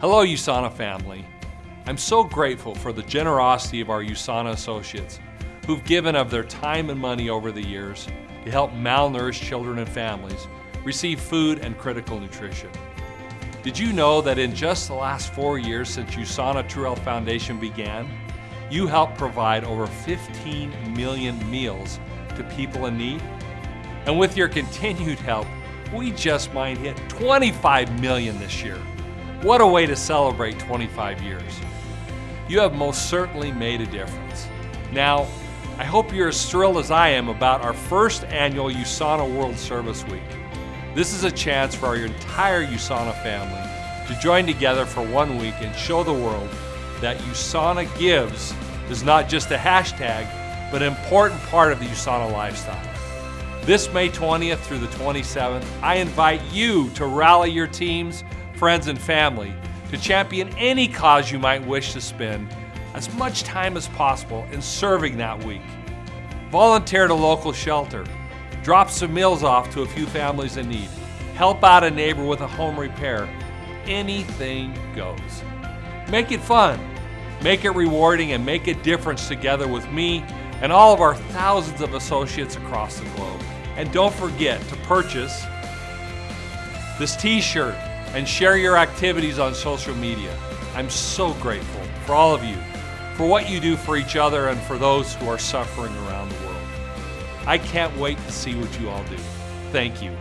Hello, USANA family. I'm so grateful for the generosity of our USANA associates who've given of their time and money over the years to help malnourished children and families receive food and critical nutrition. Did you know that in just the last four years since USANA True Health Foundation began, you helped provide over 15 million meals to people in need? And with your continued help, we just might hit 25 million this year. What a way to celebrate 25 years. You have most certainly made a difference. Now, I hope you're as thrilled as I am about our first annual USANA World Service Week. This is a chance for our entire USANA family to join together for one week and show the world that USANA Gives is not just a hashtag, but an important part of the USANA lifestyle. This May 20th through the 27th, I invite you to rally your teams friends, and family to champion any cause you might wish to spend as much time as possible in serving that week. Volunteer at a local shelter. Drop some meals off to a few families in need. Help out a neighbor with a home repair. Anything goes. Make it fun. Make it rewarding and make a difference together with me and all of our thousands of associates across the globe. And don't forget to purchase this t-shirt and share your activities on social media. I'm so grateful for all of you, for what you do for each other and for those who are suffering around the world. I can't wait to see what you all do. Thank you.